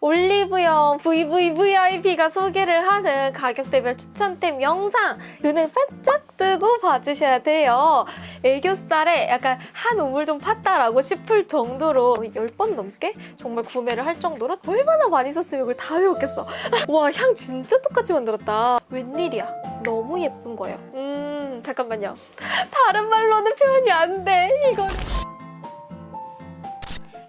올리브영 VVVIP가 소개를 하는 가격대별 추천템 영상 눈을 반짝 뜨고 봐주셔야 돼요. 애교살에 약간 한 우물 좀 팠다라고 싶을 정도로 10번 넘게 정말 구매를 할 정도로 얼마나 많이 썼으면 이걸 다 외웠겠어. 와 향 진짜 똑같이 만들었다. 웬일이야. 너무 예쁜 거예요. 음 잠깐만요. 다른 말로는 표현이 안 돼. 이거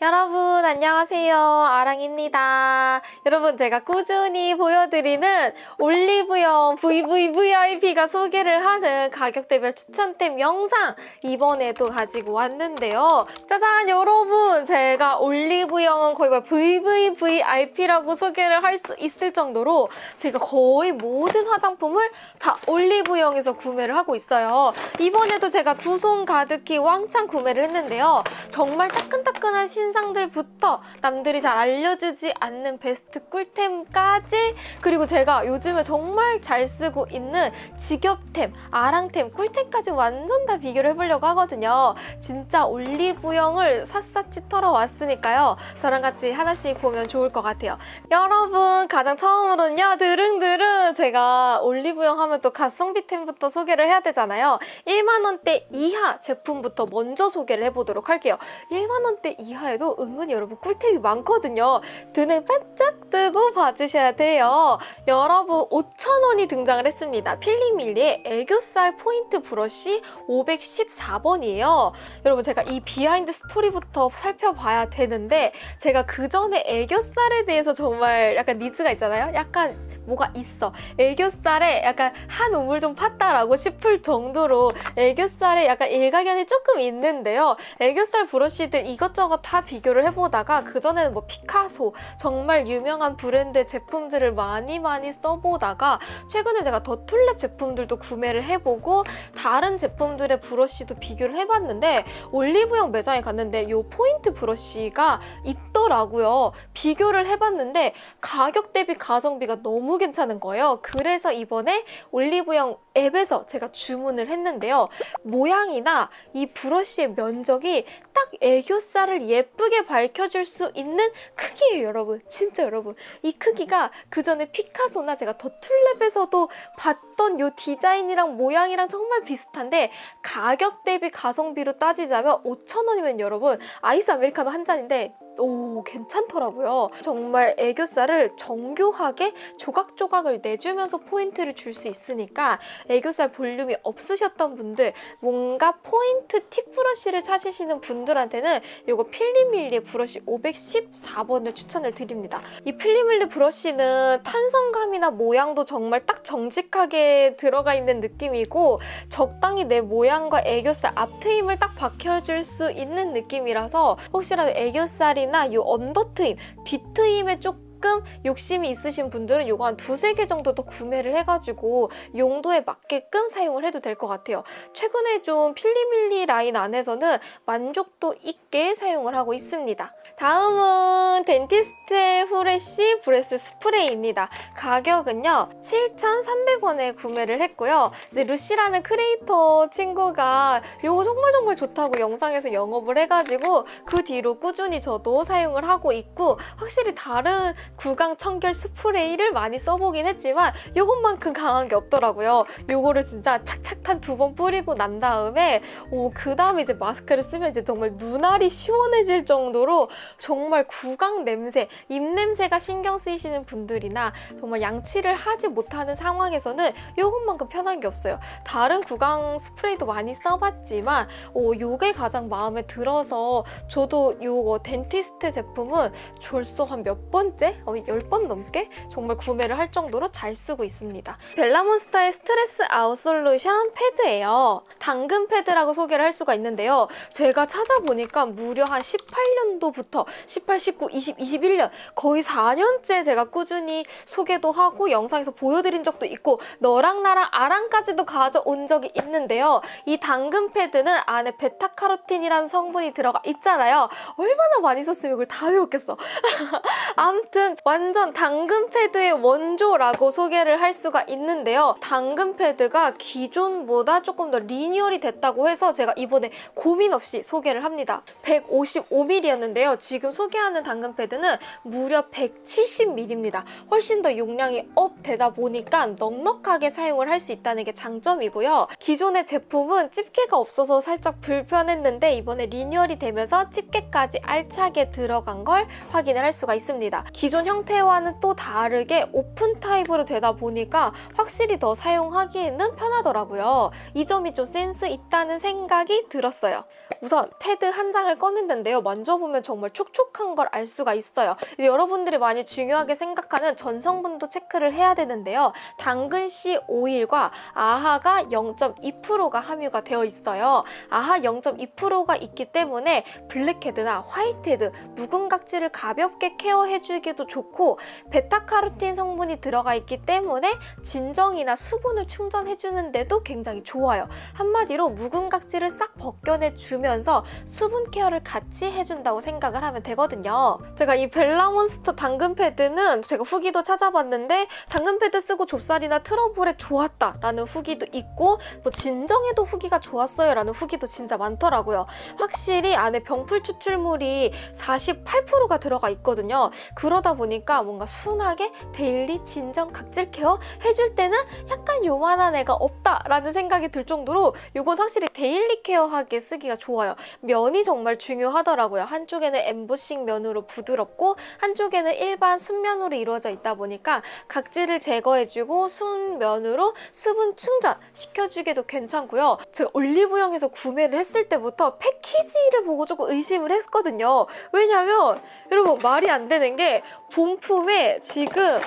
여러분 안녕하세요. 아랑입니다. 여러분 제가 꾸준히 보여드리는 올리브영 VVVIP가 소개를 하는 가격대별 추천템 영상 이번에도 가지고 왔는데요. 짜잔 여러분! 제가 올리브영은 거의 뭐 VVVIP라고 소개를 할 수 있을 정도로 제가 거의 모든 화장품을 다 올리브영에서 구매를 하고 있어요. 이번에도 제가 두 손 가득히 왕창 구매를 했는데요. 정말 따끈따끈한 신 상들부터 남들이 잘 알려주지 않는 베스트 꿀템까지 그리고 제가 요즘에 정말 잘 쓰고 있는 직업템, 아랑템, 꿀템까지 완전 다 비교를 해보려고 하거든요. 진짜 올리브영을 샅샅이 털어왔으니까요. 저랑 같이 하나씩 보면 좋을 것 같아요. 여러분 가장 처음으로는요. 드릉드릉 제가 올리브영 하면 또 가성비템부터 소개를 해야 되잖아요. 1만 원대 이하 제품부터 먼저 소개를 해보도록 할게요. 1만 원대 이하 에도 은근히 여러분 꿀템이 많거든요. 눈을 반짝 뜨고 봐주셔야 돼요. 여러분 5,000원이 등장을 했습니다. 필리밀리의 애교살 포인트 브러쉬 514번이에요. 여러분 제가 이 behind story부터 살펴봐야 되는데 제가 그 전에 애교살에 대해서 정말 약간 needs가 있잖아요. 약간 뭐가 있어. 애교살에 약간 한 우물 좀 팠다라고 싶을 정도로 애교살에 약간 일가견이 조금 있는데요. 애교살 브러쉬들 이것저것 다 비교를 해보다가 그전에는 뭐 피카소 정말 유명한 브랜드 제품들을 많이 많이 써보다가 최근에 제가 더툴랩 제품들도 구매를 해보고 다른 제품들의 브러쉬도 비교를 해봤는데 올리브영 매장에 갔는데 이 포인트 브러쉬가 있더라고요. 비교를 해봤는데 가격 대비 가성비가 너무 괜찮은 거예요. 그래서 이번에 올리브영 앱에서 제가 주문을 했는데요. 모양이나 이 브러쉬의 면적이 딱 애교살을 예쁘게 밝혀줄 수 있는 크기예요, 여러분. 진짜 여러분. 이 크기가 그 전에 피카소나 제가 더툴랩에서도 봤던 이 디자인이랑 모양이랑 정말 비슷한데 가격 대비 가성비로 따지자면 5,000원이면 여러분 아이스 아메리카노 한 잔인데 오 괜찮더라고요. 정말 애교살을 정교하게 조각조각을 내주면서 포인트를 줄 수 있으니까 애교살 볼륨이 없으셨던 분들 뭔가 포인트 팁 브러쉬를 찾으시는 분들한테는 이거 필리밀리 브러쉬 514번을 추천을 드립니다. 이 필리밀리 브러쉬는 탄성감이나 모양도 정말 딱 정직하게 들어가 있는 느낌이고 적당히 내 모양과 애교살 앞트임을 딱 밝혀줄 수 있는 느낌이라서 혹시라도 애교살이 나 이 언더 트임, 뒤 트임에 조금 조금 욕심이 있으신 분들은 이거 한 두세 개 정도 더 구매를 해가지고 용도에 맞게끔 사용을 해도 될 것 같아요. 최근에 좀 필리밀리 라인 안에서는 만족도 있게 사용을 하고 있습니다. 다음은 덴티스트의 fresh breath 스프레이입니다. 가격은요. 7,300원에 구매를 했고요. 이제 루시라는 크리에이터 친구가 이거 정말 정말 좋다고 영상에서 영업을 해가지고 그 뒤로 꾸준히 저도 사용을 하고 있고 확실히 다른 구강 청결 스프레이를 많이 써보긴 했지만 이것만큼 강한 게 없더라고요. 이거를 진짜 착착 한두 번 뿌리고 난 다음에 오, 그 다음에 이제 마스크를 쓰면 이제 정말 눈알이 시원해질 정도로 정말 구강 냄새, 입 냄새가 신경 쓰이시는 분들이나 정말 양치를 하지 못하는 상황에서는 이것만큼 편한 게 없어요. 다른 구강 스프레이도 많이 써봤지만 오, 이게 가장 마음에 들어서 저도 이거 덴티스트 제품은 벌써 한 몇 번째? 어, 10번 넘게 정말 구매를 할 정도로 잘 쓰고 있습니다. 벨라몬스타의 stress out solution 패드예요. 당근 패드라고 소개를 할 수가 있는데요. 제가 찾아보니까 무려 한 18년도부터 18, 19, 20, 21년 거의 4년째 제가 꾸준히 소개도 하고 영상에서 보여드린 적도 있고 너랑 나랑 아랑까지도 가져온 적이 있는데요. 이 당근 패드는 안에 베타카로틴이라는 성분이 들어가 있잖아요. 얼마나 많이 썼으면 이걸 다 외웠겠어. 아무튼 오늘은 완전 당근 패드의 원조라고 소개를 할 수가 있는데요. 당근 패드가 기존보다 조금 더 리니얼이 됐다고 해서 제가 이번에 고민 없이 소개를 합니다. 155mm였는데요. 지금 소개하는 당근 패드는 무려 170ml입니다. 훨씬 더 용량이 up 되다 보니까 넉넉하게 사용을 할 수 있다는 게 장점이고요. 기존의 제품은 집게가 없어서 살짝 불편했는데 이번에 리뉴얼이 되면서 집게까지 알차게 들어간 걸 확인을 할 수가 있습니다. 기존 형태와는 또 다르게 open type으로 되다 보니까 확실히 더 사용하기에는 편하더라고요. 이 점이 좀 센스 있다는 생각이 들었어요. 우선 패드 한 장을 꺼냈는데요. 만져보면 정말 촉촉한 걸 알 수가 있어요. 여러분들이 많이 중요하게 생각하는 전성분도 체크를 해야 되는데요. 당근씨 오일과 AHA가 0.2%가 함유가 되어 있어요. AHA 0.2%가 있기 때문에 블랙헤드나 화이트헤드, 묵은 각질을 가볍게 케어해주기도 좋고 베타카로틴 성분이 들어가 있기 때문에 진정이나 수분을 충전해주는 데도 굉장히 좋아요. 한마디로 묵은 각질을 싹 벗겨내주면서 수분 케어를 같이 해준다고 생각을 하면 되거든요. 제가 이 벨라몬스터 당근 패드는 제가 후기도 찾아봤는데 당근 패드 쓰고 좁쌀이나 트러블에 좋았다 라는 후기도 있고 뭐 진정에도 후기가 좋았어요 라는 후기도 진짜 많더라고요. 확실히 안에 병풀 추출물이 48%가 들어가 있거든요. 그러다 보니까 뭔가 순하게 daily 진정 각질 care 해줄 때는 약간 이만한 애가 없다라는 생각이 들 정도로 이건 확실히 daily care하게 쓰기가 좋아요. 면이 정말 중요하더라고요. 한쪽에는 엠보싱 면으로 부드럽고 한쪽에는 일반 순면으로 이루어져 있다 보니까 각질을 제거해주고 순면으로 수분 충전 시켜주기도 괜찮고요. 제가 올리브영에서 구매를 했을 때부터 패키지를 보고 조금 의심을 했거든요. 왜냐면 여러분 말이 안 되는 게 본품에 지금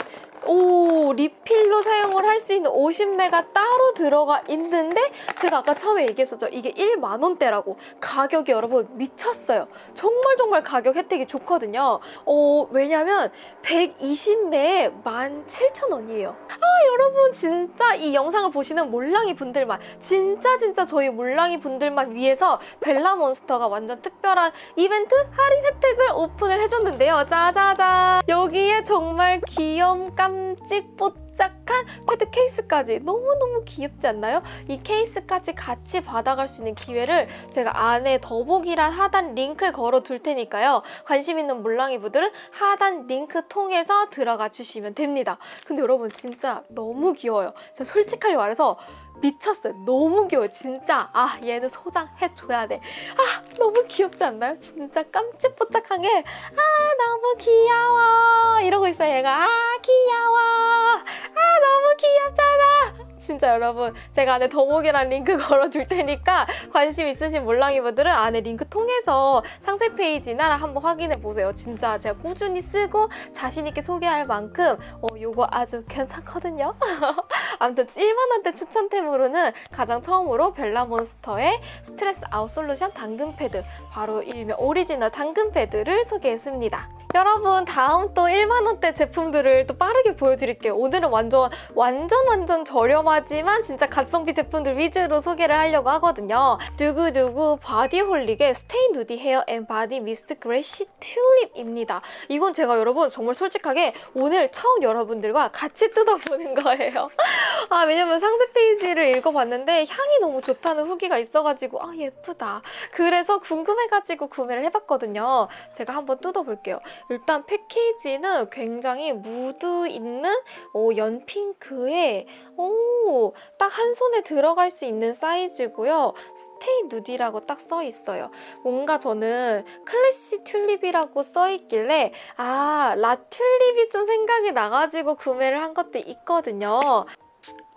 오 리필로 사용을 할 수 있는 50매가 따로 들어가 있는데 제가 아까 처음에 얘기했었죠. 이게 1만 원대라고 가격이 여러분 미쳤어요. 정말 정말 가격 혜택이 좋거든요. 어 왜냐면 120매에 17,000원이에요. 아 여러분 진짜 이 영상을 보시는 몰랑이 분들만 진짜 진짜 저희 몰랑이 분들만 위해서 벨라몬스터가 완전 특별한 이벤트 할인 혜택을 오픈을 해줬는데요. 짜자잔 여기에 정말 귀염 깜찍 뽀짝 한 패드 케이스까지 너무너무 귀엽지 않나요? 이 케이스까지 같이 받아갈 수 있는 기회를 제가 안에 더보기란 하단 링크 걸어 둘 테니까요. 관심 있는 몰랑이 분들은 하단 링크 통해서 들어가 주시면 됩니다. 근데 여러분 진짜 너무 귀여워요. 제가 솔직하게 말해서 미쳤어요. 너무 귀여워요. 진짜 아 얘는 소장해줘야 돼. 아 너무 귀엽지 않나요? 진짜 깜찍뽀짝한 게 아 너무 귀여워 이러고 있어요 얘가 아 귀여워 아 너무 귀엽잖아. 진짜 여러분 제가 안에 더보기란 링크 걸어둘 테니까 관심 있으신 몰랑이 분들은 안에 링크 통해서 상세 페이지나 한번 확인해 보세요. 진짜 제가 꾸준히 쓰고 자신 있게 소개할 만큼 어, 요거 아주 괜찮거든요. 아무튼 1만원대 추천템으로는 가장 처음으로 벨라몬스터의 stress out solution 당근 패드 바로 일명 오리지널 당근 패드를 소개했습니다. 여러분 다음 또 1만원대 제품들을 또 빠르게 보여드릴게요. 오늘은 완전 완전 완전 저렴하지만 진짜 가성비 제품들 위주로 소개를 하려고 하거든요. 두구두구 바디홀릭의 stay nudie hair and body mist classy 튤립입니다. 이건 제가 여러분 정말 솔직하게 오늘 처음 여러분들과 같이 뜯어보는 거예요. 아 왜냐면 상세 페이지를 읽어봤는데 향이 너무 좋다는 후기가 있어가지고 아 예쁘다. 그래서 궁금해가지고 구매를 해봤거든요. 제가 한번 뜯어볼게요. 일단 패키지는 굉장히 무드 있는 어, 연핑크에 오, 딱 한 손에 들어갈 수 있는 사이즈고요. stay nudie라고 딱 써 있어요. 뭔가 저는 classy 튤립이라고 써 있길래 아, 라튤립이 좀 생각이 나가지고 구매를 한 것도 있거든요.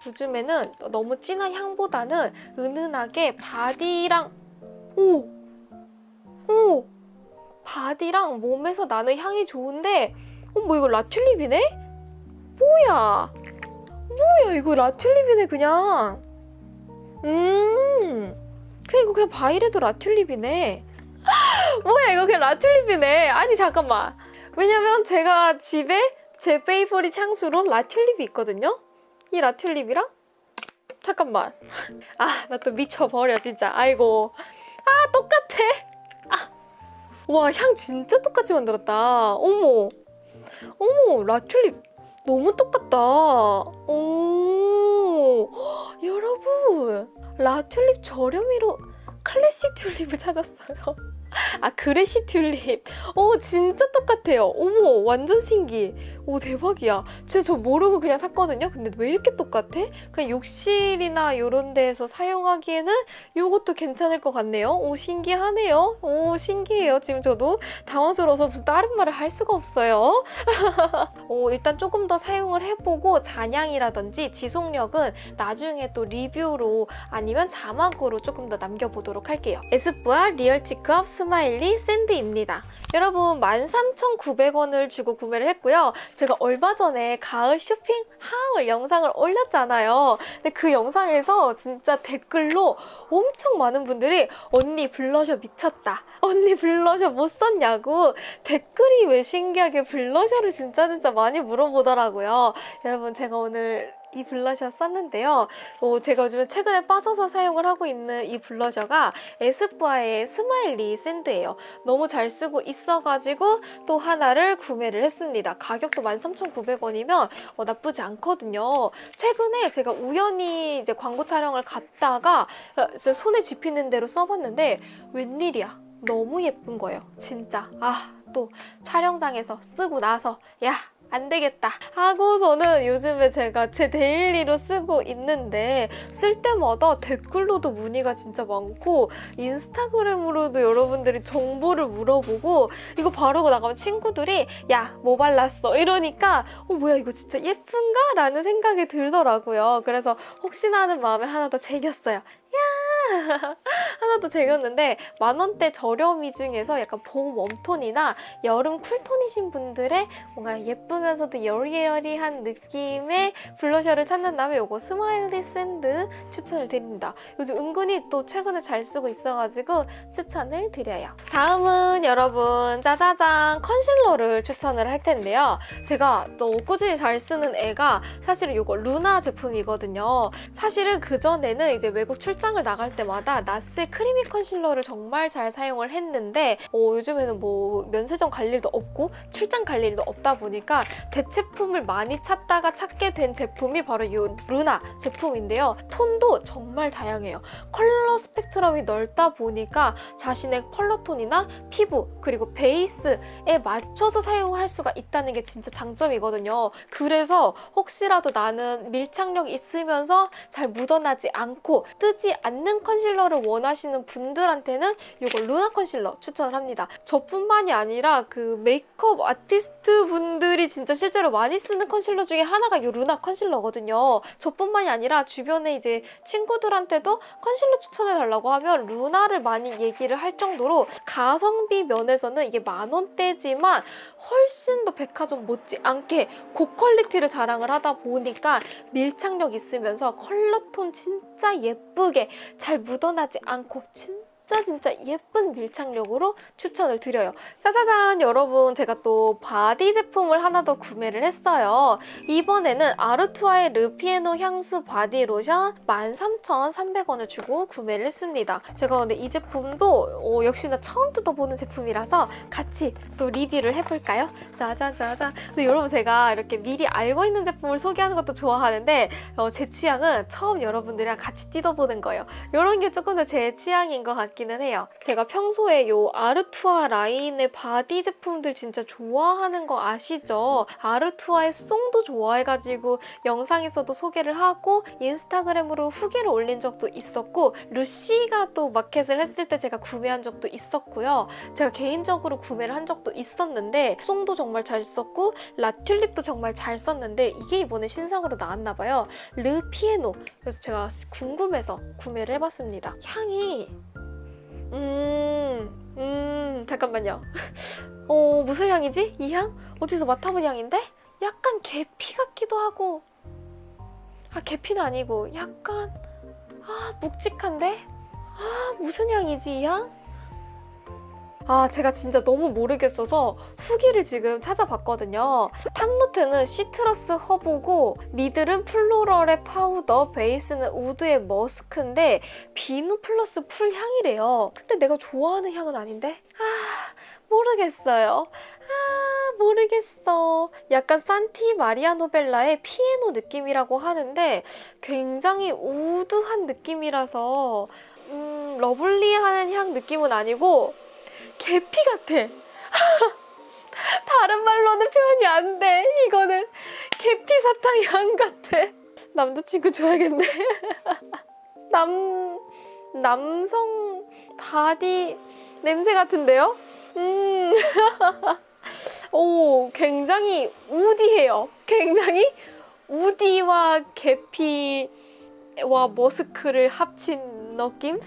요즘에는 너무 진한 향보다는 은은하게 바디랑 오! 오! 바디랑 몸에서 나는 향이 좋은데 어머 이거 라튤립이네? 뭐야? 뭐야 이거 라튤립이네 그냥? 음 그냥 이거 그냥 바이레도 라튤립이네? 뭐야 이거 그냥 라튤립이네? 아니 잠깐만. 왜냐면 제가 집에 제 favorite 향수로 라튤립이 있거든요? 이 라튤립이랑? 잠깐만. 아 나 또 미쳐버려 진짜. 아이고. 아 똑같아 와, 향 진짜 똑같이 만들었다. 어머. 어머, 라튤립 너무 똑같다. 오, 여러분, 라튤립 저렴이로 클래식 튤립을 찾았어요. 아, 클래식 튤립. 오, 진짜 똑같아요. 어머, 완전 신기해. 오, 대박이야. 진짜 저 모르고 그냥 샀거든요. 근데 왜 이렇게 똑같아? 그냥 욕실이나 이런 데에서 사용하기에는 이것도 괜찮을 것 같네요. 오, 신기하네요. 오, 신기해요. 지금 저도 당황스러워서 무슨 다른 말을 할 수가 없어요. 오, 일단 조금 더 사용을 해보고 잔향이라든지 지속력은 나중에 또 리뷰로 아니면 자막으로 조금 더 남겨보도록 할게요. 에스쁘아 리얼 치크업 스마일리 샌드입니다. 여러분 13,900원을 주고 구매를 했고요. 제가 얼마 전에 가을 쇼핑 하울 영상을 올렸잖아요. 근데 그 영상에서 진짜 댓글로 엄청 많은 분들이 언니 블러셔 미쳤다. 언니 블러셔 못 썼냐고 댓글이 왜 신기하게 블러셔를 진짜 진짜 많이 물어보더라고요. 여러분 제가 오늘 이 블러셔 썼는데요. 어, 제가 요즘에 최근에 빠져서 사용을 하고 있는 이 블러셔가 에스쁘아의 스마일리 샌드예요. 너무 잘 쓰고 있어가지고 또 하나를 구매를 했습니다. 가격도 13,900원이면 어, 나쁘지 않거든요. 최근에 제가 우연히 이제 광고 촬영을 갔다가 어, 손에 집히는 대로 써봤는데 웬일이야. 너무 예쁜 거예요. 진짜. 아, 또 촬영장에서 쓰고 나서 야, 안 되겠다 하고서는 요즘에 제가 제 daily로 쓰고 있는데 쓸 때마다 댓글로도 문의가 진짜 많고 인스타그램으로도 여러분들이 정보를 물어보고 이거 바르고 나가면 친구들이 야 뭐 발랐어? 이러니까 어 뭐야 이거 진짜 예쁜가? 라는 생각이 들더라고요. 그래서 혹시나 하는 마음에 하나 더 챙겼어요 하나 더 챙겼는데 만원대 저렴이 중에서 약간 봄 웜톤이나 여름 쿨톤이신 분들의 뭔가 예쁘면서도 여리여리한 느낌의 블러셔를 찾는다면 이거 스마일리 샌드 추천을 드립니다. 요즘 은근히 또 최근에 잘 쓰고 있어가지고 추천을 드려요. 다음은 여러분 짜자잔 컨실러를 추천을 할 텐데요. 제가 또 꾸준히 잘 쓰는 애가 사실은 이거 루나 제품이거든요. 사실은 그전에는 이제 외국 출장을 나갈 때마다 나스의 크리미 컨실러를 정말 잘 사용을 했는데 어, 요즘에는 뭐 면세점 갈 일도 없고 출장 갈 일도 없다 보니까 대체품을 많이 찾다가 찾게 된 제품이 바로 이 루나 제품인데요. 톤도 정말 다양해요. 컬러 스펙트럼이 넓다 보니까 자신의 컬러톤이나 피부 그리고 베이스에 맞춰서 사용할 수가 있다는 게 진짜 장점이거든요. 그래서 혹시라도 나는 밀착력 있으면서 잘 묻어나지 않고 뜨지 않는 컨실러를 원하시는 분들한테는 이거 루나 컨실러 추천을 합니다. 저뿐만이 아니라 그 메이크업 아티스트 분들이 진짜 실제로 많이 쓰는 컨실러 중에 하나가 이 루나 컨실러거든요. 저뿐만이 아니라 주변에 이제 친구들한테도 컨실러 추천해달라고 하면 루나를 많이 얘기를 할 정도로 가성비 면에서는 이게 만 원대지만 훨씬 더 백화점 못지않게 고quality를 자랑을 하다 보니까 밀착력 있으면서 컬러톤 진짜 예쁘게 잘 묻어나지 않고 진짜 진짜 진짜 예쁜 밀착력으로 추천을 드려요. 짜자잔 여러분 제가 또 바디 제품을 하나 더 구매를 했어요. 이번에는 아르투아의 르피에노 향수 바디 로션 13,300원을 주고 구매를 했습니다. 제가 근데 이 제품도 어, 역시나 처음 뜯어보는 제품이라서 같이 또 리뷰를 해볼까요? 짜자자자 근데 여러분 제가 이렇게 미리 알고 있는 제품을 소개하는 것도 좋아하는데 어, 제 취향은 처음 여러분들이랑 같이 뜯어보는 거예요. 이런 게 조금 더 제 취향인 것 같아요. 같기는 해요. 제가 평소에 요 아르투아 라인의 바디 제품들 진짜 좋아하는 거 아시죠? 아르투아의 송도 좋아해가지고 영상에서도 소개를 하고 인스타그램으로 후기를 올린 적도 있었고 루시가 또 마켓을 했을 때 제가 구매한 적도 있었고요. 제가 개인적으로 구매를 한 적도 있었는데 송도 정말 잘 썼고 라튤립도 정말 잘 썼는데 이게 이번에 신상으로 나왔나 봐요. 르피에노 그래서 제가 궁금해서 구매를 해봤습니다. 향이 음, 음, 잠깐만요. 어, 무슨 향이지? 이 향? 어디서 맡아본 향인데? 약간 계피 같기도 하고. 아, 계피는 아니고, 약간, 아, 묵직한데? 아, 무슨 향이지, 이 향? 아 제가 진짜 너무 모르겠어서 후기를 지금 찾아봤거든요. top note는 citrus 허브고 middle은 floral의 파우더, 베이스는 wood의 머스크인데 비누 플러스 풀 향이래요. 근데 내가 좋아하는 향은 아닌데? 아 모르겠어요. 아, 모르겠어. 약간 산타 마리아 노벨라의 피에노 느낌이라고 하는데 굉장히 wood한 느낌이라서 음, lovely하는 향 느낌은 아니고 계피 같아. 다른 말로는 표현이 안 돼. 이거는 계피 사탕 향 같아. 남자친구 줘야겠네. 남, 남성 바디 냄새 같은데요? 음. 오, 굉장히 woody해요. 굉장히 우디와 계피와 머스크를 합친 느낌?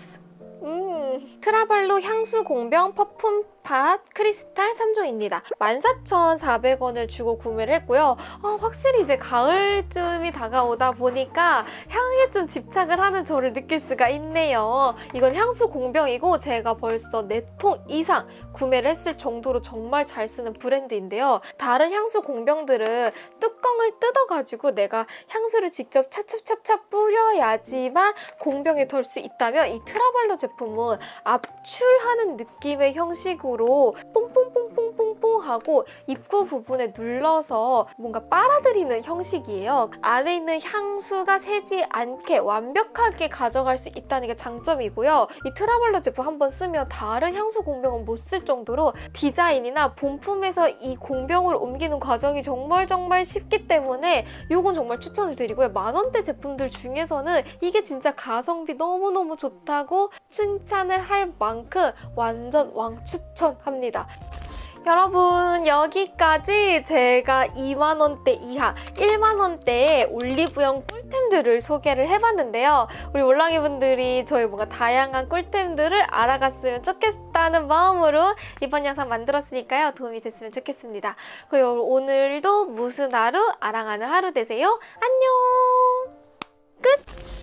음. 크라발로 향수 공병 퍼퓸 팟 크리스탈 3종입니다. 14,400원을 주고 구매를 했고요. 어, 확실히 이제 가을쯤이 다가오다 보니까 향에 좀 집착을 하는 저를 느낄 수가 있네요. 이건 향수 공병이고 제가 벌써 4통 이상 구매를 했을 정도로 정말 잘 쓰는 브랜드인데요. 다른 향수 공병들은 뚜껑을 뜯어가지고 내가 향수를 직접 차찹차찹 뿌려야지만 공병에 덜 수 있다면 이 트라발로 제품은 압출하는 느낌의 형식으로 뽕뽕뽕뽕뽕뽕 하고 입구 부분에 눌러서 뭔가 빨아들이는 형식이에요. 안에 있는 향수가 새지 않게 완벽하게 가져갈 수 있다는 게 장점이고요. 이 트라발로 제품 한번 쓰면 다른 향수 공병은 못 쓸 정도로 디자인이나 본품에서 이 공병으로 옮기는 과정이 정말 정말 쉽기 때문에 이건 정말 추천을 드리고요. 만원대 제품들 중에서는 이게 진짜 가성비 너무너무 좋다고 칭찬을 할 만큼 완전 왕추천합니다. 여러분 여기까지 제가 2만원대 이하 1만원대의 올리브영 꿀템들을 소개를 해봤는데요. 우리 올랑이 분들이 저희 뭔가 다양한 꿀템들을 알아갔으면 좋겠다는 마음으로 이번 영상 만들었으니까요. 도움이 됐으면 좋겠습니다. 그리고 오늘도 무슨 하루 아랑하는 하루 되세요. 안녕 끝!